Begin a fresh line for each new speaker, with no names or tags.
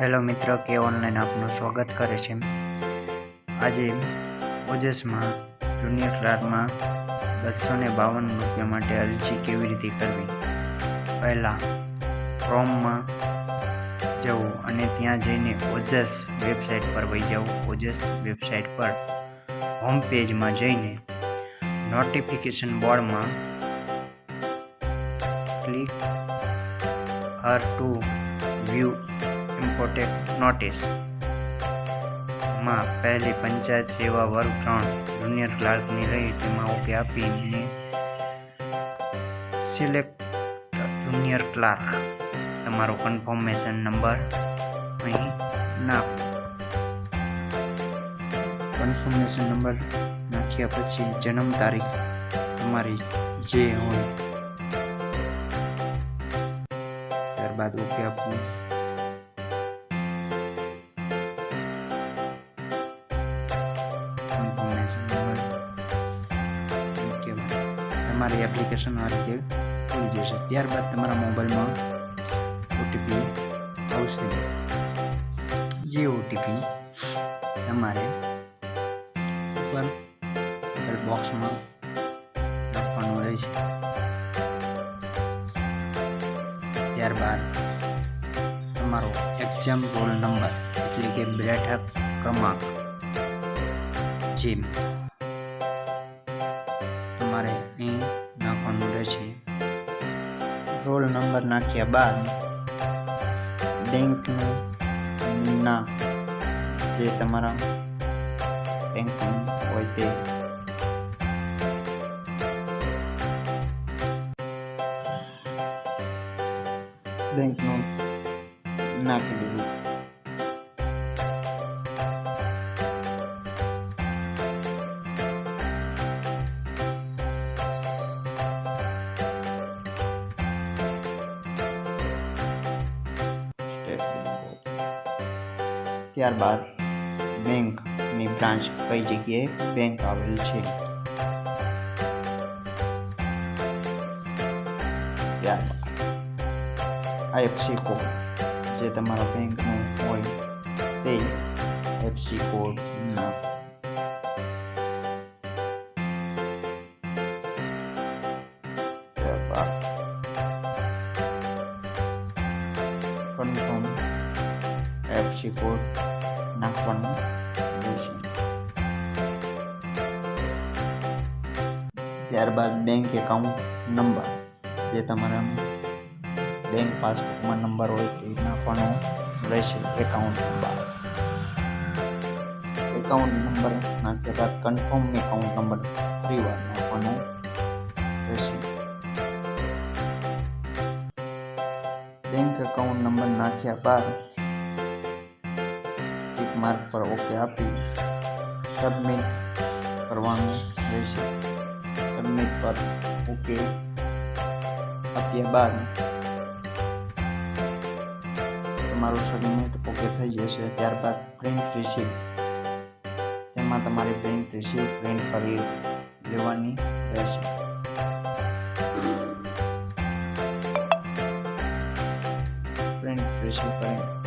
Hello મિત્રો, કે online આપનું સ્વાગત કરે છે. આજે ઓજસમાં જુનિયર ક્લાર્કમાં બસો ને બાવન રૂપિયા માટે અરજી કેવી રીતે કરવી? પહેલાં ક્રોમમાં જવું અને ત્યાં જઈને ઓજસ વેબસાઇટ પર વહી જવું ઓજસ વેબસાઇટ પર હોમ પેજમાં જઈને નોટિફિકેશન બોર્ડમાં click here to view important નોટિસમાં પહેલી પંચાયત સેવા વર્ગ ત્રણ જુનિયર ક્લાર્કની રહી, તેમાં ઓકે આપીને સિલેક્ટ જુનિયર ક્લાર્ક તમારો કન્ફર્મેશન નંબર અહીં નાખો. કન્ફર્મેશન નંબર નાખ્યા પછી જન્મ તારીખ તમારી જે હોય. ત્યારબાદ ઓકે આપવું તમારી એપ્લિકેશન આ રીતે ખુલી જશે. ત્યારબાદ તમારા મોબાઈલમાં ઓટીપી આવશે. જે ઓટીપી તમારે ઉપર બોક્સમાં નાખવાનો રહેશે ત્યારબાદ તમારો એક્ઝામ રોલ નંબર એટલે કે બેઠક ક્રમાંક. જીમ તમારે અહીં નાખવાનું રહેશે. રોલ નંબર નાખ્યા બાદ બેંકનું નામ જે તમારા બેંકનું હોય તે. બેંકનું નાખી દેવું ત્યારબાદ બેંકની બ્રાન્ચ કઈ જગ્યાએ બેંક આવેલ છે? ત્યારબાદ આઈએફસી કોડ જે તમારા બેંકનું હોય તે એફસી કોડ કોડ નાખવાનો રહેશે ત્યારબાદ બેંક એકાઉન્ટ નંબર જે તમારા બેંક પાસબુકમાં નંબર હોય તે નાખવાનો રહેશે એકાઉન્ટ નંબર એકાઉન્ટ નંબર નાખ્યા બાદ કન્ફર્મ એકાઉન્ટ નંબર ફરીવાર નાખવાનો રહેશે. બેંક એકાઉન્ટ નંબર નાખ્યા બાદ ટિક માર્ક પર ઓકે આપી સબમિટ કરવાનું રહેશે સબમિટ પર ઓકે આપ્યા બાદ તમારું સબમિટ ઓકે થઈ જશે ત્યારબાદ પ્રિન્ટ રિસીપ્ટ તેમાં તમારે પ્રિન્ટ રિસીપ્ટ પ્રિન્ટ કરી લેવાની રહેશે પ્રિન્ટ રિસીવ કરી